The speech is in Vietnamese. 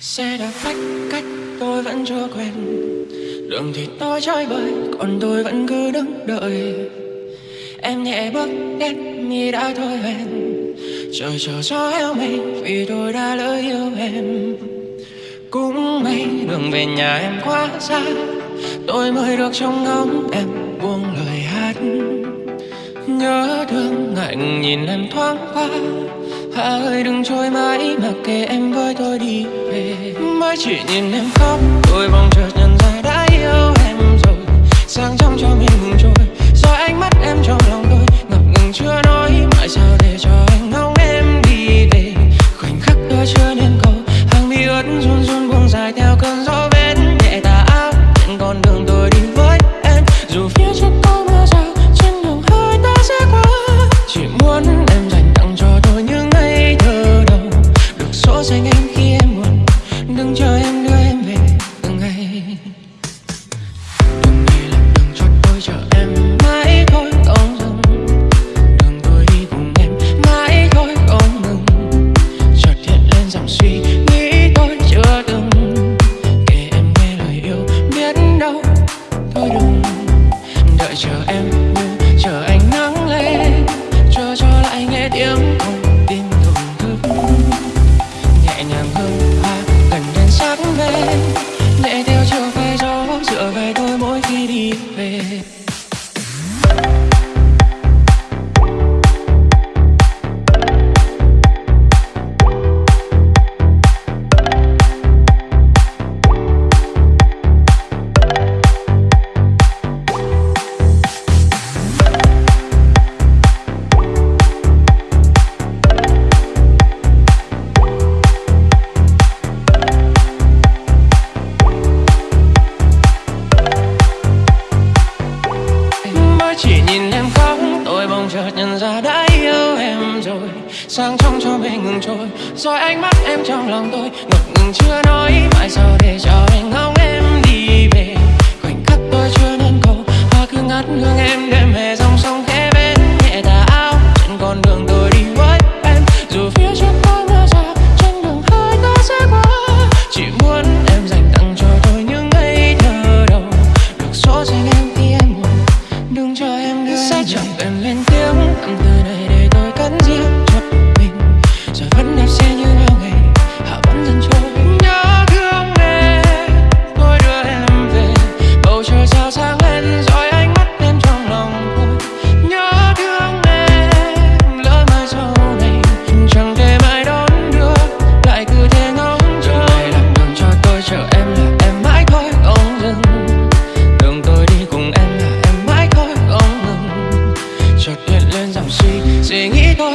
Xe đã cách cách tôi vẫn chưa quen. Đường thì tôi chơi bời, Còn tôi vẫn cứ đứng đợi. Em nhẹ bước đến như đã thôi hẹn. Trời chờ gió heo mây Vì tôi đã lỡ yêu em. Cũng may đường về nhà em quá xa, Tôi mới được trông ngóng em buông lời hát. Nhớ thương ngại nhìn em thoáng qua Hạ ơi đừng trôi mãi mặc kệ em với tôi đi về. Mới chỉ nhìn em khóc, tôi mong chợt nhận ra đã yêu em rồi. Sáng trong cho mình ngừng trôi, Rồi ánh mắt em trong lòng tôi ngập ngừng chưa nói. Mãi sao để cho anh ngóng em đi về? Khoảnh khắc đó chưa nên câu hàng mi ướt run run buông dài theo cơn gió bên nhẹ tà áo trên con đường chờ em như chờ ánh nắng lên chờ cho lại nghe tiếng không tin thổn thức. Nhẹ nhàng hương hoa gần đến sắc bên nhẹ theo chiều về gió dựa về tôi mỗi khi đi về. sang trong cho mê ngừng trôi rồi ánh mắt em trong lòng tôi ngập ngừng chưa nói mãi giờ để cho anh ngóng em đi về. Khoảnh khắc tôi chưa nên cầu, hoa cứ ngắt hương em đêm hè dòng sông khẽ bên nhẹ tà áo. Trên con đường tôi đi với em dù phía trước có mưa rào trên đường hơi ta sẽ qua. Chỉ muốn em dành tặng cho tôi những ngày thơ đầu. Được số dành em khi em buồn đừng cho em đưa sẽ chẳng em lên 없이 찡이던